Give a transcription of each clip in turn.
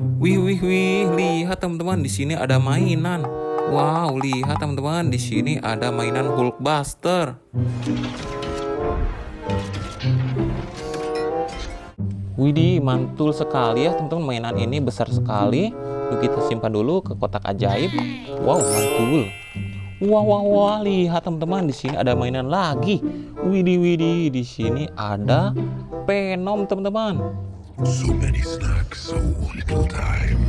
Wih, wih, wih, lihat teman-teman di sini ada mainan. Wow, lihat teman-teman di sini ada mainan Hulkbuster. Widih, mantul sekali ya teman-teman mainan ini besar sekali. Yuk kita simpan dulu ke kotak ajaib. Wow, mantul. Wah, wah, wah, lihat teman-teman di sini ada mainan lagi. Widih, widih, di sini ada Venom teman-teman. So many snacks, so little time.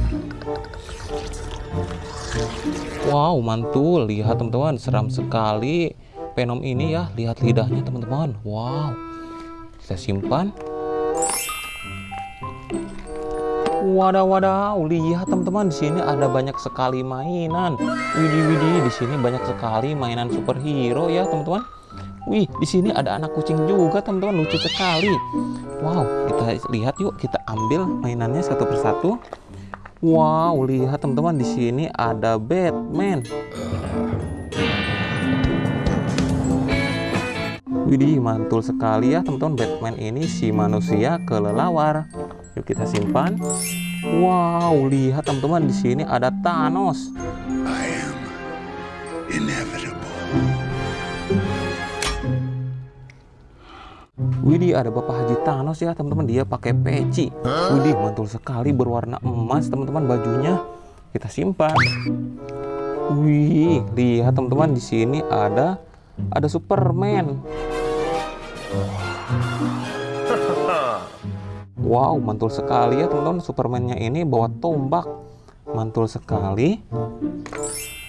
Wow, mantul. Lihat teman-teman, seram sekali Venom ini ya. Lihat lidahnya teman-teman. Wow. Kita simpan. Wadaw, wadaw, lihat teman-teman di sini ada banyak sekali mainan. Widih, widih, di sini banyak sekali mainan superhero ya teman-teman. Wih, di sini ada anak kucing juga teman-teman, lucu sekali. Wow, kita lihat yuk, kita ambil mainannya satu persatu. Wow, lihat teman-teman di sini ada Batman. Widih, mantul sekali ya teman-teman Batman ini si manusia kelelawar. Yuk kita simpan. Wow, lihat teman-teman di sini ada Thanos. I am. Widih, ada Bapak Haji Thanos ya teman-teman. Dia pakai peci. Widih, mantul sekali berwarna emas teman-teman bajunya. Kita simpan. Wih, lihat teman-teman di sini ada ada Superman. Wow, mantul sekali ya teman-teman. Supermannya ini bawa tombak. Mantul sekali.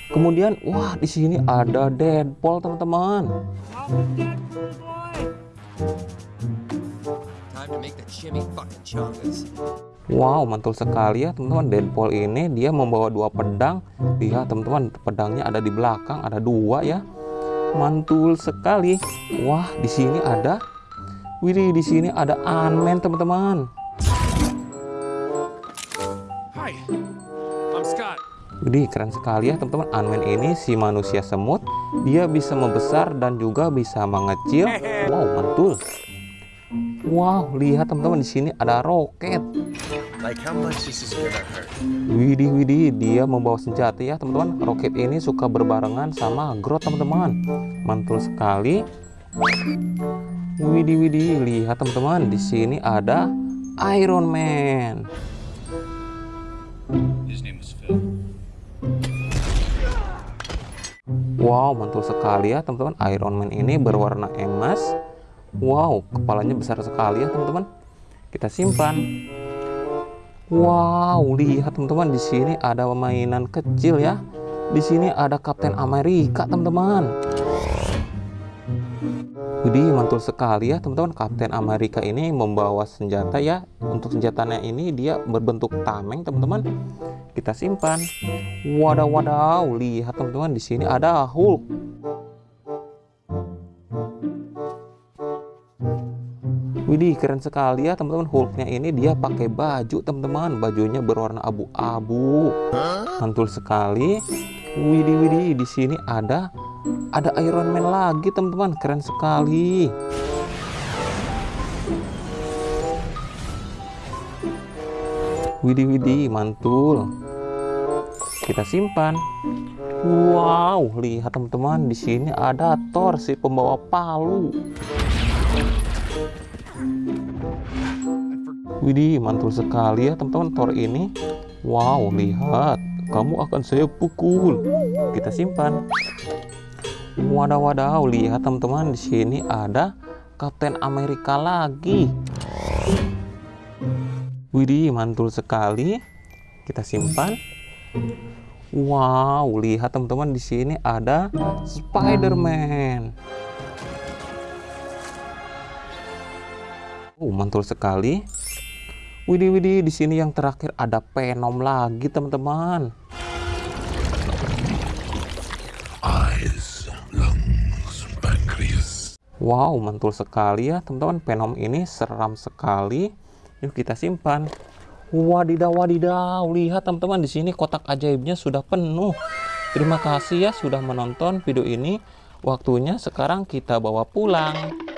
Kemudian, wah di sini ada Deadpool teman-teman. Wow, mantul sekali ya teman-teman. Deadpool ini dia membawa dua pedang. Lihat teman-teman, pedangnya ada di belakang, ada dua ya. Mantul sekali. Wah, di sini ada Widih, di sini ada Ant-Man teman-teman. Hi, I'm Scott. Widih, keren sekali ya teman-teman. Ant-Man ini si manusia semut. Dia bisa membesar dan juga bisa mengecil. Wow, mantul. Wow, lihat teman-teman di sini ada roket. Widih, widih, dia membawa senjata ya teman-teman. Roket ini suka berbarengan sama Groot teman-teman. Mantul sekali. Widih, widih, lihat teman-teman. Di sini ada Iron Man. His name was Phil. Wow, mantul sekali ya teman-teman. Iron Man ini berwarna emas. Wow, kepalanya besar sekali ya teman-teman. Kita simpan. Wow, lihat teman-teman di sini ada mainan kecil ya. Di sini ada Kapten Amerika teman-teman. Widih, mantul sekali ya teman-teman. Kapten Amerika ini membawa senjata ya. Untuk senjatanya ini dia berbentuk tameng teman-teman. Kita simpan. Wadaw, wadaw. Lihat teman-teman di sini ada Hulk. Widih, keren sekali ya teman-teman. Hulknya ini dia pakai baju teman-teman. Bajunya berwarna abu-abu. Mantul sekali. Widih, widih. Di sini ada ada Iron Man lagi teman-teman. Keren sekali. Widih, widih. Mantul. Kita simpan. Wow, lihat teman-teman. Di sini ada Thor si pembawa palu. Widih, mantul sekali ya teman-teman Thor ini. Wow, lihat. Kamu akan saya pukul. Kita simpan. Wadaw, wadaw. Lihat teman-teman di sini ada Kapten Amerika lagi. Widih, mantul sekali. Kita simpan. Wow, lihat teman-teman di sini ada Spider-Man. Oh, mantul sekali. Widih, widih, di sini yang terakhir ada Venom lagi, teman-teman. Eyes, lungs, pancreas. Wow, mantul sekali ya, teman-teman. Venom ini seram sekali. Yuk kita simpan. Wadidaw, wadidaw. Lihat teman-teman di sini kotak ajaibnya sudah penuh. Terima kasih ya sudah menonton video ini. Waktunya sekarang kita bawa pulang.